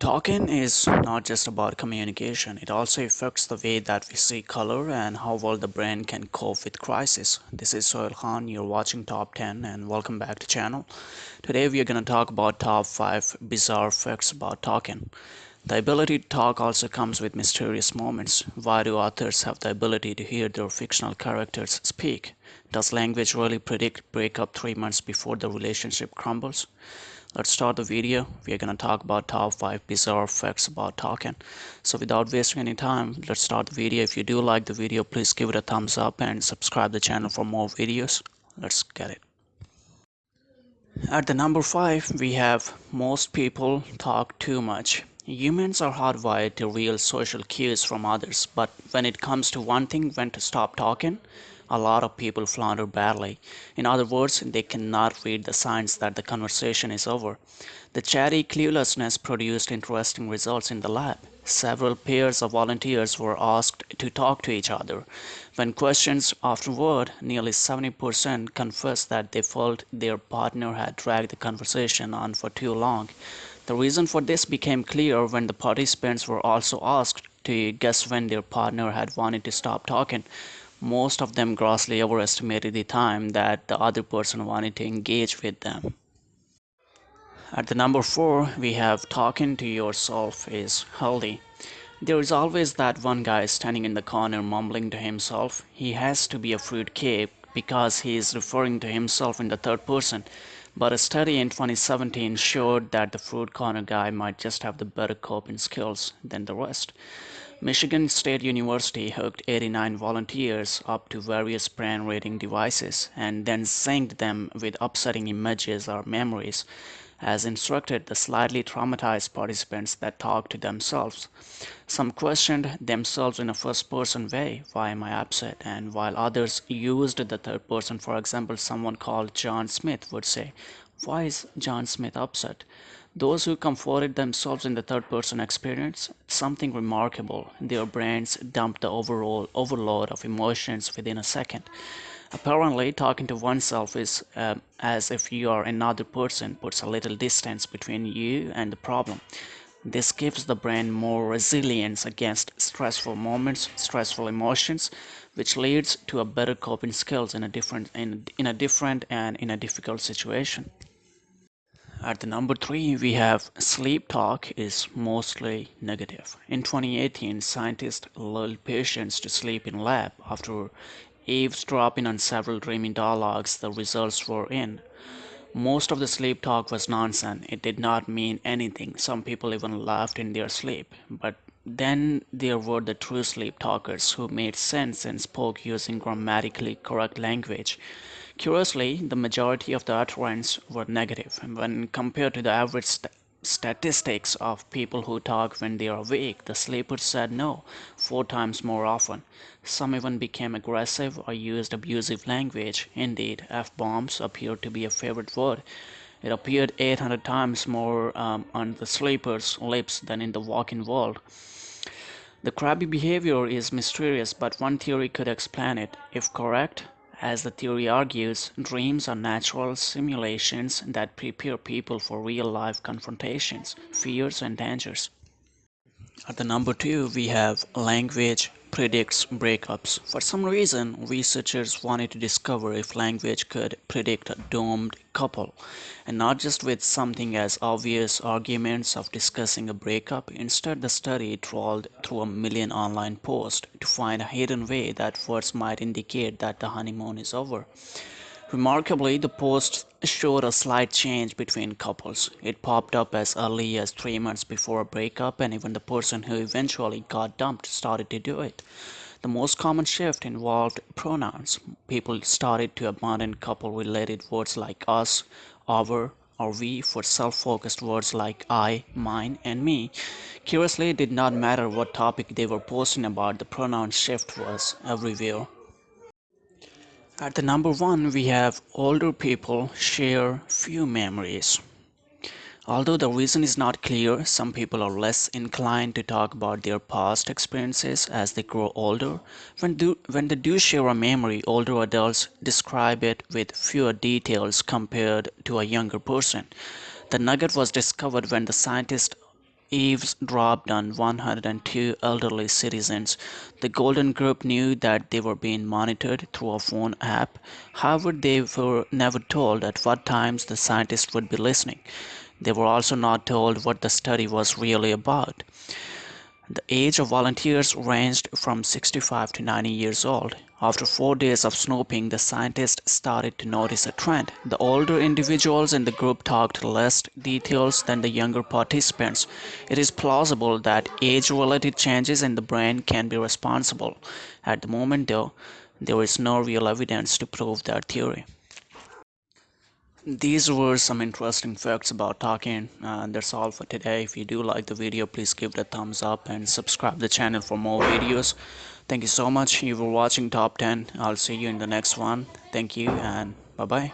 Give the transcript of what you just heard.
Talking is not just about communication, it also affects the way that we see color and how well the brain can cope with crisis. This is Sohail Khan, you're watching Top 10 and welcome back to channel. Today we are going to talk about top 5 bizarre facts about talking. The ability to talk also comes with mysterious moments. Why do authors have the ability to hear their fictional characters speak? Does language really predict breakup three months before the relationship crumbles? Let's start the video. We are going to talk about top 5 bizarre facts about talking so without wasting any time let's start the video. If you do like the video please give it a thumbs up and subscribe the channel for more videos. Let's get it. At the number 5 we have most people talk too much. Humans are hardwired to real social cues from others, but when it comes to one thing when to stop talking, a lot of people flounder badly. In other words, they cannot read the signs that the conversation is over. The chatty cluelessness produced interesting results in the lab. Several pairs of volunteers were asked to talk to each other. When questioned afterward, nearly 70% confessed that they felt their partner had dragged the conversation on for too long. The reason for this became clear when the participants were also asked to guess when their partner had wanted to stop talking. Most of them grossly overestimated the time that the other person wanted to engage with them. At the number four, we have talking to yourself is healthy. There is always that one guy standing in the corner mumbling to himself. He has to be a fruitcake because he is referring to himself in the third person. But a study in 2017 showed that the fruit corner guy might just have the better coping skills than the rest. Michigan State University hooked 89 volunteers up to various brain reading devices and then synced them with upsetting images or memories as instructed the slightly traumatized participants that talked to themselves. Some questioned themselves in a first person way, why am I upset? And while others used the third person, for example, someone called John Smith would say, why is John Smith upset? Those who comforted themselves in the third person experience something remarkable. Their brains dumped the overall overload of emotions within a second. Apparently, talking to oneself is uh, as if you are another person, puts a little distance between you and the problem. This gives the brain more resilience against stressful moments, stressful emotions, which leads to a better coping skills in a different in, in a different and in a difficult situation. At the number three, we have sleep talk is mostly negative. In 2018, scientists lulled patients to sleep in lab. After eavesdropping on several dreaming dialogues, the results were in. Most of the sleep talk was nonsense. It did not mean anything. Some people even laughed in their sleep. But then there were the true sleep talkers who made sense and spoke using grammatically correct language. Curiously, the majority of the utterance were negative when compared to the average st statistics of people who talk when they are awake. The sleepers said no four times more often. Some even became aggressive or used abusive language. Indeed, F-bombs appeared to be a favorite word. It appeared 800 times more um, on the sleepers' lips than in the walking world. The crabby behavior is mysterious, but one theory could explain it. If correct, as the theory argues, dreams are natural simulations that prepare people for real-life confrontations, fears and dangers. At the number two, we have language predicts breakups. For some reason, researchers wanted to discover if language could predict a doomed couple, and not just with something as obvious arguments of discussing a breakup. Instead, the study trawled through a million online posts to find a hidden way that words might indicate that the honeymoon is over. Remarkably, the post showed a slight change between couples. It popped up as early as three months before a breakup, and even the person who eventually got dumped started to do it. The most common shift involved pronouns. People started to abandon couple related words like us, our, or we for self-focused words like I, mine, and me. Curiously, it did not matter what topic they were posting about, the pronoun shift was everywhere. At the number one, we have older people share few memories. Although the reason is not clear, some people are less inclined to talk about their past experiences as they grow older. When, do, when they do share a memory, older adults describe it with fewer details compared to a younger person. The nugget was discovered when the scientists eavesdropped on 102 elderly citizens. The Golden Group knew that they were being monitored through a phone app. However, they were never told at what times the scientists would be listening. They were also not told what the study was really about. The age of volunteers ranged from 65 to 90 years old. After four days of snooping, the scientists started to notice a trend. The older individuals in the group talked less details than the younger participants. It is plausible that age-related changes in the brain can be responsible. At the moment, though, there is no real evidence to prove that theory. These were some interesting facts about talking and uh, that's all for today. If you do like the video, please give it a thumbs up and subscribe the channel for more videos. Thank you so much. You were watching Top 10. I'll see you in the next one. Thank you and bye-bye.